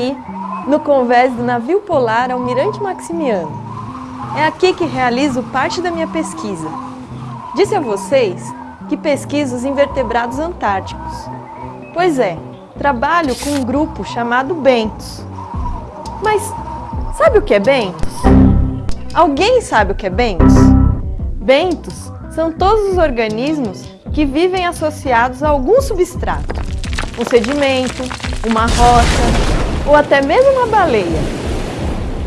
aqui no convés do navio polar Almirante Maximiano. É aqui que realizo parte da minha pesquisa. Disse a vocês que pesquiso os invertebrados antárticos. Pois é, trabalho com um grupo chamado Bentos. Mas sabe o que é Bentos? Alguém sabe o que é Bentos? Bentos são todos os organismos que vivem associados a algum substrato. Um sedimento, uma rocha ou até mesmo uma baleia.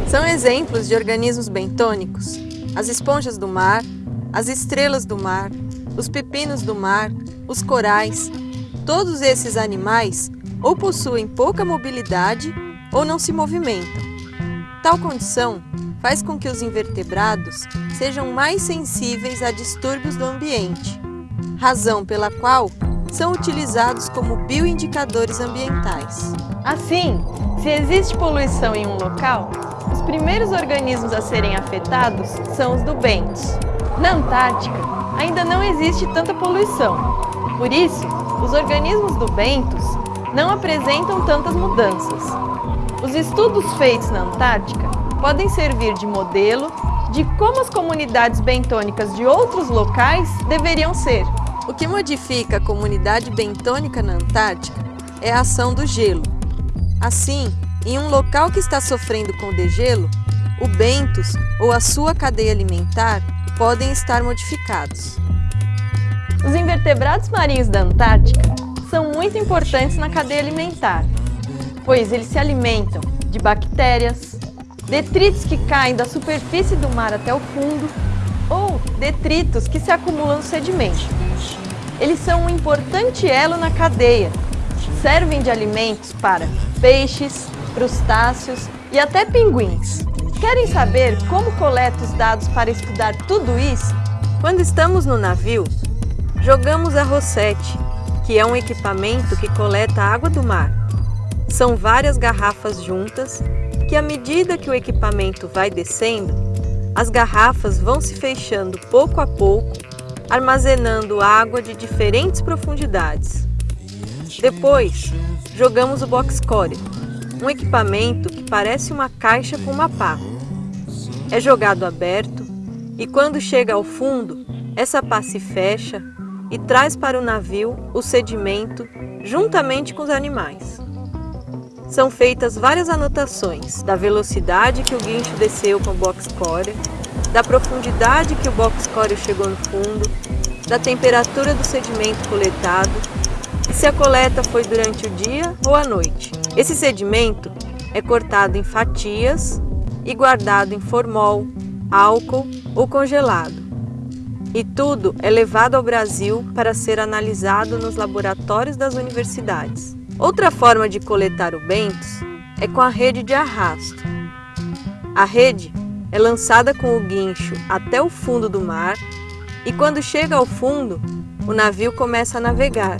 São exemplos de organismos bentônicos as esponjas do mar, as estrelas do mar, os pepinos do mar, os corais. Todos esses animais ou possuem pouca mobilidade ou não se movimentam. Tal condição faz com que os invertebrados sejam mais sensíveis a distúrbios do ambiente, razão pela qual são utilizados como bioindicadores ambientais. Assim, se existe poluição em um local, os primeiros organismos a serem afetados são os do bentos. Na Antártica, ainda não existe tanta poluição. Por isso, os organismos do bentos não apresentam tantas mudanças. Os estudos feitos na Antártica podem servir de modelo de como as comunidades bentônicas de outros locais deveriam ser. O que modifica a comunidade bentônica na Antártica é a ação do gelo. Assim, em um local que está sofrendo com degelo, o bentos ou a sua cadeia alimentar podem estar modificados. Os invertebrados marinhos da Antártica são muito importantes na cadeia alimentar, pois eles se alimentam de bactérias, detritos que caem da superfície do mar até o fundo ou detritos que se acumulam no sedimento. Eles são um importante elo na cadeia. Servem de alimentos para peixes, crustáceos e até pinguins. Querem saber como coleto os dados para estudar tudo isso? Quando estamos no navio, jogamos a Rosette, que é um equipamento que coleta a água do mar. São várias garrafas juntas que, à medida que o equipamento vai descendo, as garrafas vão se fechando pouco a pouco, armazenando água de diferentes profundidades. Depois, jogamos o box core, um equipamento que parece uma caixa com uma pá. É jogado aberto e quando chega ao fundo, essa pá se fecha e traz para o navio o sedimento juntamente com os animais são feitas várias anotações da velocidade que o guincho desceu com o box core, da profundidade que o box core chegou no fundo, da temperatura do sedimento coletado e se a coleta foi durante o dia ou a noite. Esse sedimento é cortado em fatias e guardado em formol, álcool ou congelado. E tudo é levado ao Brasil para ser analisado nos laboratórios das universidades. Outra forma de coletar o bentos é com a rede de arrasto. A rede é lançada com o guincho até o fundo do mar e quando chega ao fundo, o navio começa a navegar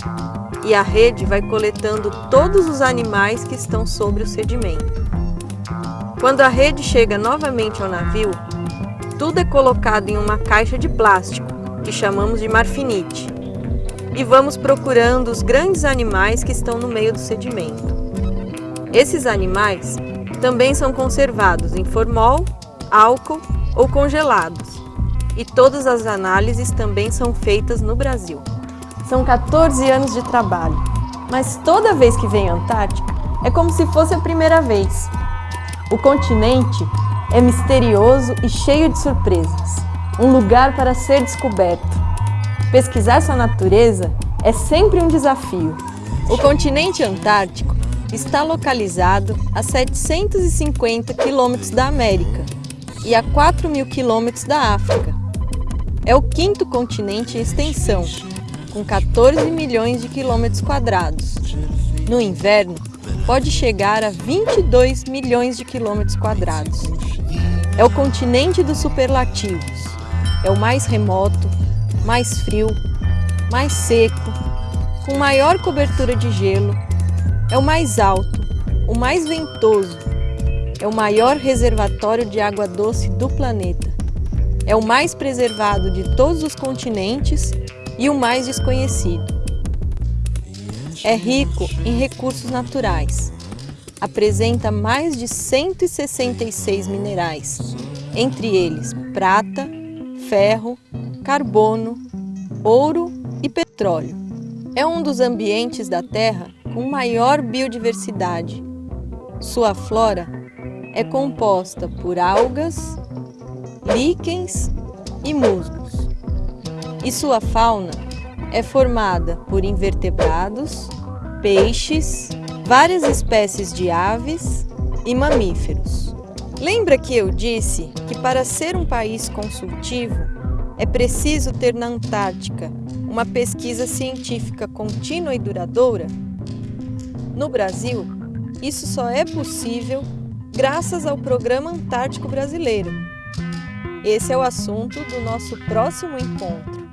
e a rede vai coletando todos os animais que estão sobre o sedimento. Quando a rede chega novamente ao navio, tudo é colocado em uma caixa de plástico, que chamamos de marfinite e vamos procurando os grandes animais que estão no meio do sedimento. Esses animais também são conservados em formol, álcool ou congelados. E todas as análises também são feitas no Brasil. São 14 anos de trabalho, mas toda vez que venho à Antártica é como se fosse a primeira vez. O continente é misterioso e cheio de surpresas, um lugar para ser descoberto. Pesquisar sua natureza é sempre um desafio. O continente antártico está localizado a 750 quilômetros da América e a 4 mil quilômetros da África. É o quinto continente em extensão, com 14 milhões de quilômetros quadrados. No inverno, pode chegar a 22 milhões de quilômetros quadrados. É o continente dos superlativos. É o mais remoto, mais frio, mais seco, com maior cobertura de gelo, é o mais alto, o mais ventoso, é o maior reservatório de água doce do planeta, é o mais preservado de todos os continentes e o mais desconhecido. É rico em recursos naturais. apresenta mais de 166 minerais, entre eles prata, ferro, carbono, ouro e petróleo. É um dos ambientes da Terra com maior biodiversidade. Sua flora é composta por algas, líquens e musgos. E sua fauna é formada por invertebrados, peixes, várias espécies de aves e mamíferos. Lembra que eu disse que para ser um país consultivo é preciso ter na Antártica uma pesquisa científica contínua e duradoura? No Brasil, isso só é possível graças ao Programa Antártico Brasileiro. Esse é o assunto do nosso próximo encontro.